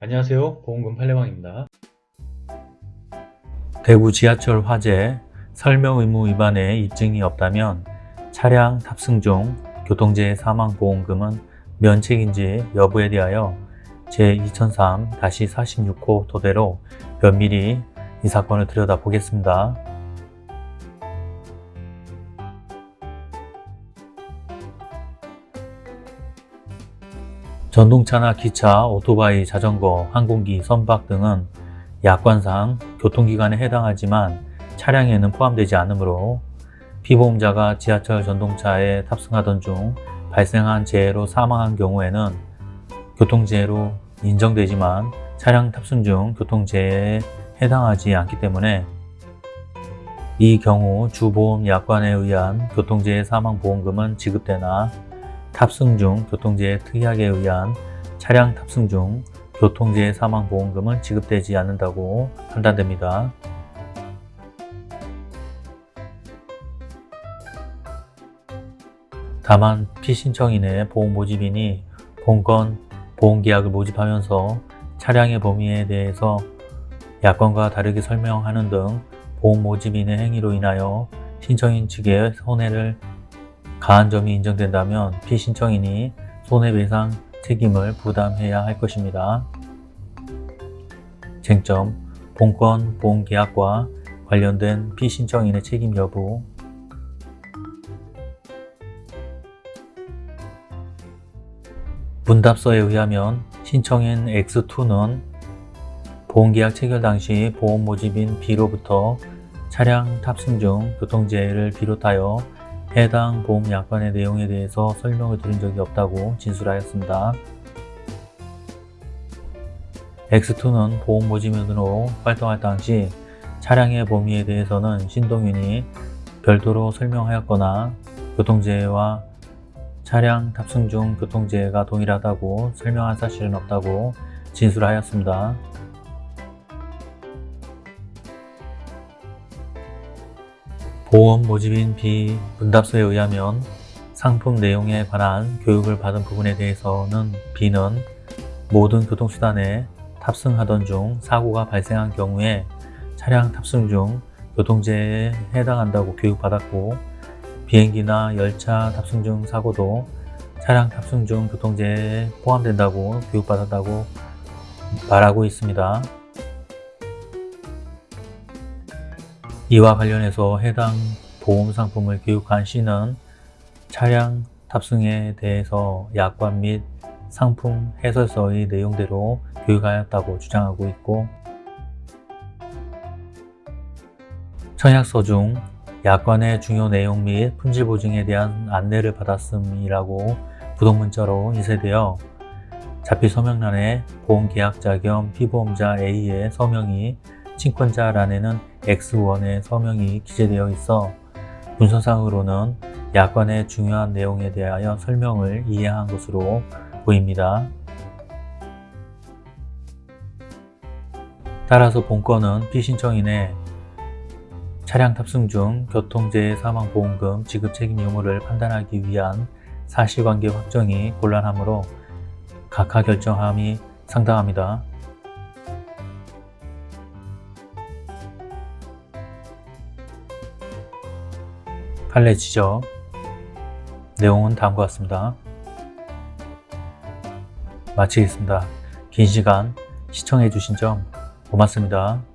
안녕하세요 보험금 팔례방입니다 대구 지하철 화재 설명 의무 위반의 입증이 없다면 차량 탑승 중 교통재해 사망보험금은 면책인지 여부에 대하여 제2003-46호 토대로 면밀히 이 사건을 들여다보겠습니다. 전동차나 기차, 오토바이, 자전거, 항공기, 선박 등은 약관상 교통기관에 해당하지만 차량에는 포함되지 않으므로 피보험자가 지하철 전동차에 탑승하던 중 발생한 재해로 사망한 경우에는 교통재해로 인정되지만 차량 탑승 중 교통재해에 해당하지 않기 때문에 이 경우 주보험 약관에 의한 교통재해 사망보험금은 지급되나 탑승 중 교통재해 특약에 의한 차량 탑승 중 교통재해 사망보험금은 지급되지 않는다고 판단됩니다. 다만 피신청인의 보험 모집인이 본건 보험계약을 모집하면서 차량의 범위에 대해서 약관과 다르게 설명하는 등 보험 모집인의 행위로 인하여 신청인 측에 손해를 가한 점이 인정된다면 피신청인이 손해배상 책임을 부담해야 할 것입니다. 쟁점, 본건 보험계약과 관련된 피신청인의 책임 여부 문답서에 의하면 신청인 X2는 보험계약 체결 당시 보험 모집인 B로부터 차량 탑승 중 교통재해를 비롯하여 해당 보험 약관의 내용에 대해서 설명을 들은 적이 없다고 진술하였습니다. X2는 보험 모집인으로 활동할 당시 차량의 범위에 대해서는 신동윤이 별도로 설명하였거나 교통재해와 차량 탑승 중 교통재해가 동일하다고 설명한 사실은 없다고 진술하였습니다. 보험 모집인 B 문답서에 의하면 상품 내용에 관한 교육을 받은 부분에 대해서는 B는 모든 교통수단에 탑승하던 중 사고가 발생한 경우에 차량 탑승 중 교통재해에 해당한다고 교육받았고 비행기나 열차 탑승 중 사고도 차량 탑승 중 교통재해에 포함된다고 교육받았다고 말하고 있습니다. 이와 관련해서 해당 보험 상품을 교육한 C는 차량 탑승에 대해서 약관 및 상품 해설서의 내용대로 교육하였다고 주장하고 있고 청약서 중 약관의 중요 내용 및 품질 보증에 대한 안내를 받았음이라고 부동문자로 인쇄되어 자필 서명란에 보험계약자 겸 피보험자 A의 서명이 친권자란에는 X1의 서명이 기재되어 있어 문서상으로는 약관의 중요한 내용에 대하여 설명을 이해한 것으로 보입니다. 따라서 본건은 피신청인의 차량 탑승 중 교통재해 사망보험금 지급 책임 유무를 판단하기 위한 사실관계 확정이 곤란하므로 각하 결정함이 상당합니다. 지적 내용은 다음과 같습니다. 마치겠습니다. 긴 시간 시청해 주신 점 고맙습니다.